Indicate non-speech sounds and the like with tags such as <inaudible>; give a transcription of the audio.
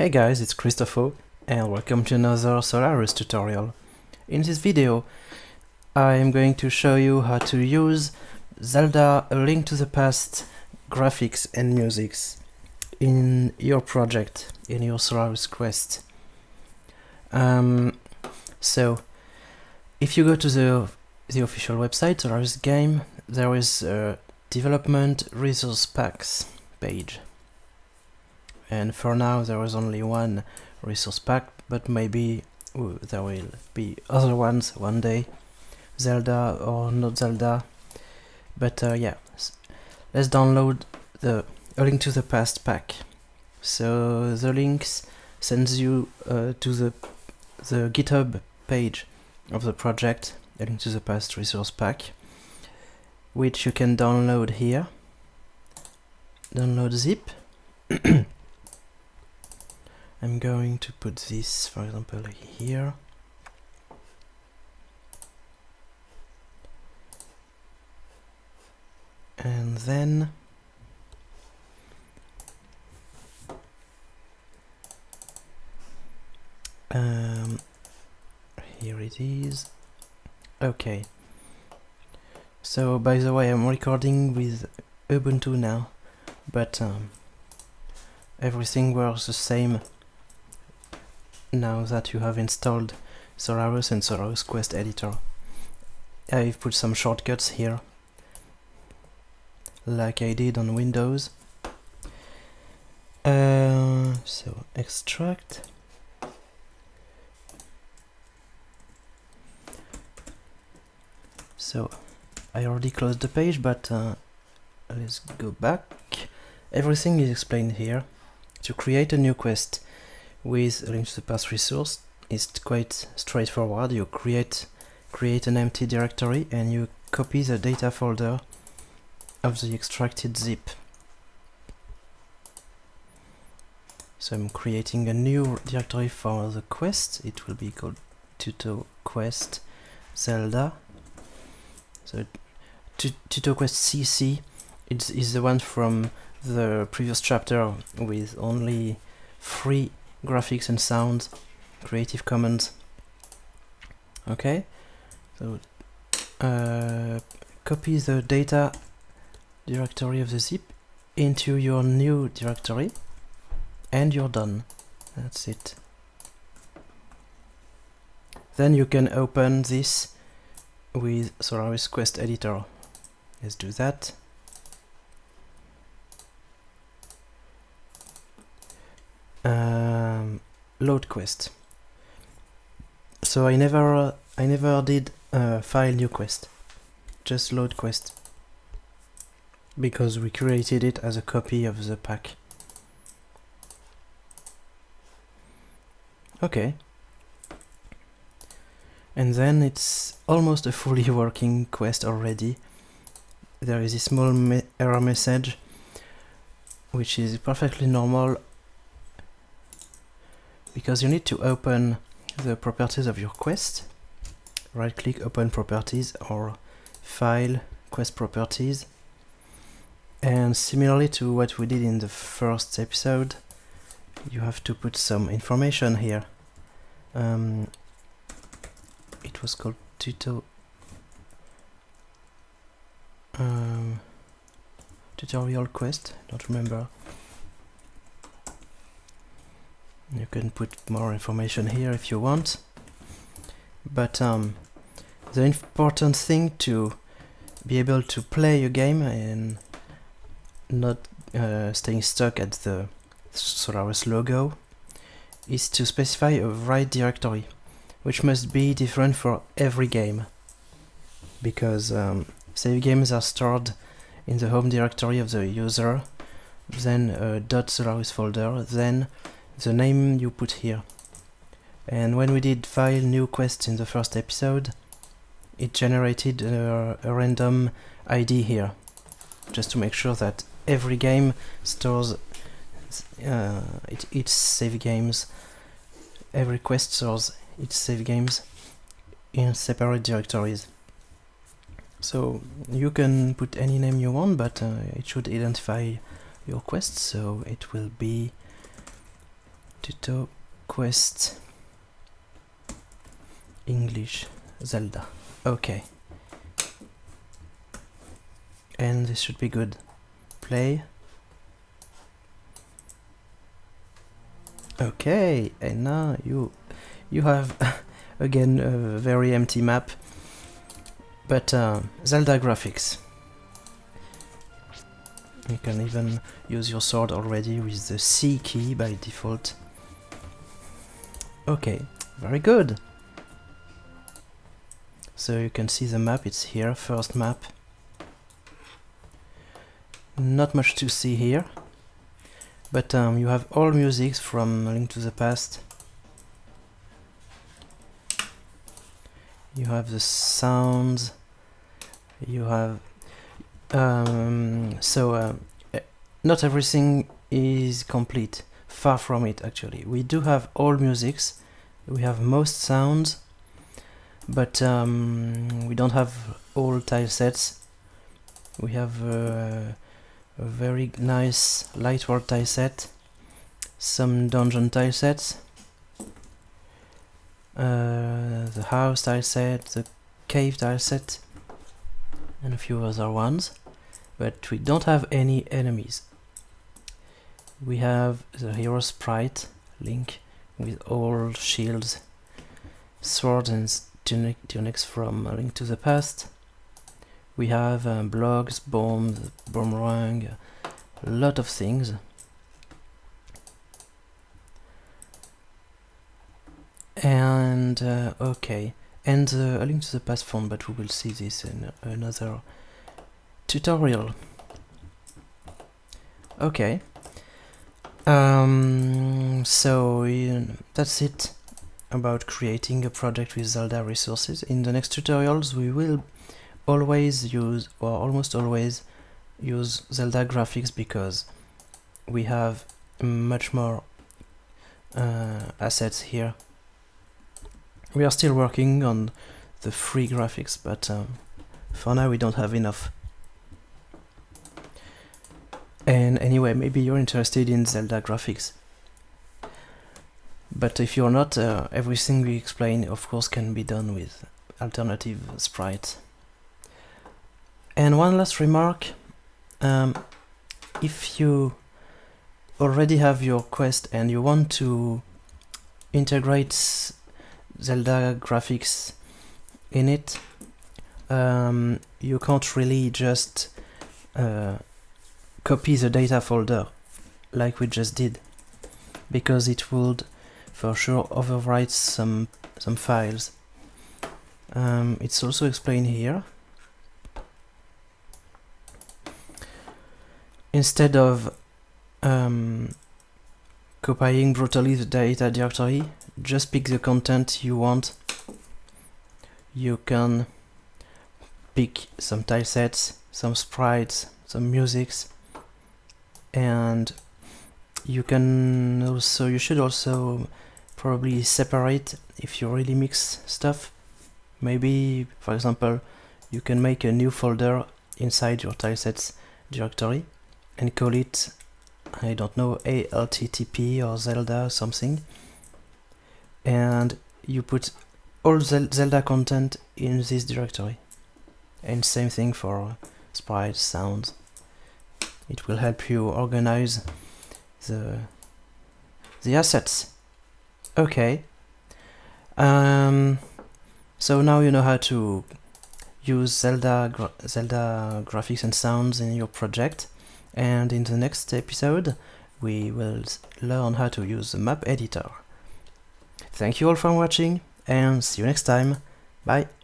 Hey guys, it's Christopher and welcome to another Solarus tutorial. In this video I am going to show you how to use Zelda A Link to the Past graphics and musics in your project, in your Solarus Quest. Um, so, if you go to the, the official website, Solarus Game, there is a development resource packs page and for now there is only one resource pack but maybe ooh, there will be other ones one day. Zelda or not Zelda but uh, yeah. Let's download the A Link to the Past pack. So the links sends you uh, to the the github page of the project A Link to the Past resource pack which you can download here. Download zip <clears throat> I'm going to put this, for example, here. And then um, here it is. Okay. So, by the way, I'm recording with Ubuntu now, but um, everything works the same now that you have installed Solarus and Solarus Quest Editor. I've put some shortcuts here, like I did on Windows. Uh, so extract. So I already closed the page, but uh, let's go back. Everything is explained here. To create a new quest, with link to the past resource it's quite straightforward. You create create an empty directory and you copy the data folder of the extracted zip. So I'm creating a new directory for the quest. It will be called Tuto Quest Zelda. So Tuto Quest CC it is the one from the previous chapter with only three graphics and sounds, Creative Commons. Okay, so uh, copy the data directory of the zip into your new directory and you're done. That's it. Then you can open this with Solarus Quest Editor. Let's do that. Um, load quest. So I never I never did uh, file new quest, just load quest, because we created it as a copy of the pack. Okay. And then it's almost a fully <laughs> working quest already. There is a small me error message, which is perfectly normal because you need to open the properties of your quest. Right click open properties or file quest properties. And similarly to what we did in the first episode you have to put some information here. Um, it was called tuto um, tutorial quest don't remember you can put more information here if you want. But um, the important thing to be able to play a game and not uh, staying stuck at the Solarus logo is to specify a right directory which must be different for every game. Because um, save games are stored in the home directory of the user then a .solarus folder then the name you put here. And when we did file new quest in the first episode, it generated a, a random ID here, just to make sure that every game stores uh, it, its save games, every quest stores its save games in separate directories. So you can put any name you want, but uh, it should identify your quest, so it will be Tuto Quest English Zelda. Okay. And this should be good. Play. Okay, and now you you have <laughs> again a very empty map, but uh, Zelda graphics. You can even use your sword already with the C key by default. Okay, very good. So you can see the map, it's here, first map. Not much to see here. But um, you have all musics from Link to the Past. You have the sounds. You have um, so uh, not everything is complete. Far from it, actually. We do have all musics. We have most sounds, but um, we don't have all tile sets. We have uh, a very nice light world tile set, some dungeon tile sets, uh, the house tile set, the cave tile set, and a few other ones, but we don't have any enemies. We have the hero sprite, Link, with all shields, swords and tunic tunics from Link to the Past, we have uh, blogs, bombs, boomerang, a lot of things. And uh, okay, and uh, a link to the past phone, but we will see this in another tutorial. Okay. Um, so that's it about creating a project with Zelda resources. In the next tutorials we will always use or almost always use Zelda graphics because we have much more uh, assets here. We are still working on the free graphics, but um, for now we don't have enough. And anyway, maybe you're interested in Zelda graphics. But if you're not, uh, everything we explain of course can be done with alternative sprites. And one last remark, um, if you already have your quest and you want to integrate Zelda graphics in it, um, you can't really just uh, copy the data folder like we just did because it would for sure overwrite some some files. Um, it's also explained here instead of um, copying brutally the data directory, just pick the content you want. You can pick some tile sets, some sprites, some musics, and you can also, you should also probably separate if you really mix stuff. Maybe, for example, you can make a new folder inside your tilesets directory and call it I don't know ALTTP or Zelda or something and you put all Zelda content in this directory and same thing for sprites, sounds it will help you organize the the assets okay um, so now you know how to use Zelda gra Zelda graphics and sounds in your project and in the next episode we will learn how to use the map editor. Thank you all for watching and see you next time. Bye!